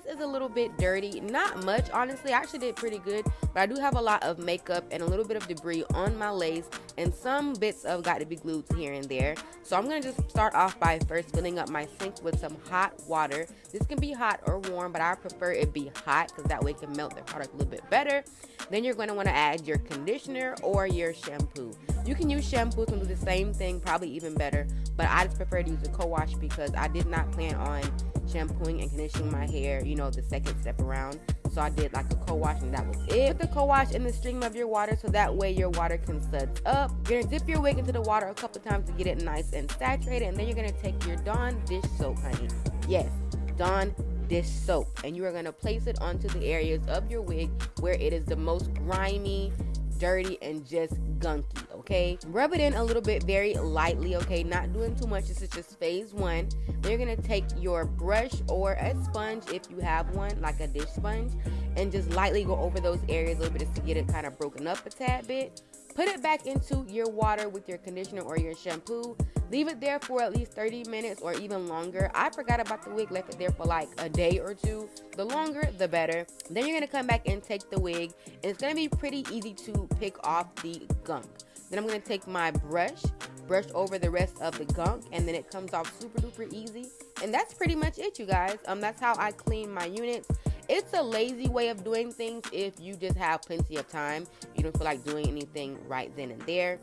face is a little bit dirty. Not much, honestly. I actually did pretty good, but I do have a lot of makeup and a little bit of debris on my lace and some bits of Got2b Glued here and there. So I'm going to just start off by first filling up my sink with some hot water. This can be hot or warm, but I prefer it be hot because that way it can melt the product a little bit better. Then you're going to want to add your conditioner or your shampoo. You can use shampoos and do the same thing, probably even better, but I just prefer to use a co-wash because I did not plan on shampooing and conditioning my hair, you know, the second step around. So I did like a co-wash and that was it. Put the co-wash in the stream of your water so that way your water can suds up. You're gonna dip your wig into the water a couple times to get it nice and saturated and then you're gonna take your Dawn dish soap, honey. Yes, Dawn dish soap. And you are gonna place it onto the areas of your wig where it is the most grimy, dirty, and just gunky, okay? Rub it in a little bit very lightly, okay? Not doing too much. This is just phase one. Then you're gonna take your brush or a sponge if you have one, like a dish sponge, and just lightly go over those areas a little bit just to get it kind of broken up a tad bit. Put it back into your water with your conditioner or your shampoo. Leave it there for at least 30 minutes or even longer. I forgot about the wig, left it there for like a day or two. The longer, the better. Then you're gonna come back and take the wig, and it's gonna be pretty easy to pick off the gunk. Then I'm gonna take my brush, brush over the rest of the gunk, and then it comes off super duper easy. And that's pretty much it, you guys. Um, that's how I clean my units. It's a lazy way of doing things if you just have plenty of time. You don't feel like doing anything right then and there.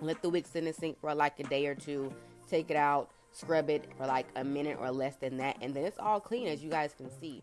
Let the wig sit in the sink for like a day or two. Take it out, scrub it for like a minute or less than that, and then it's all clean as you guys can see.